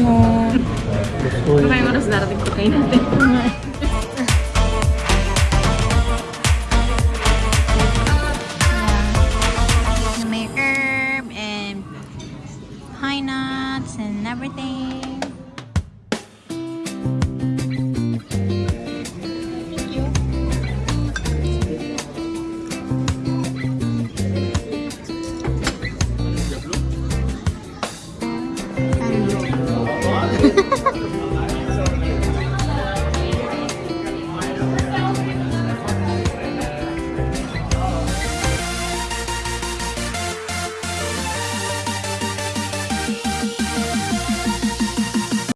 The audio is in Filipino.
Mo. No. Kung so, may oras darating ko kayo natin.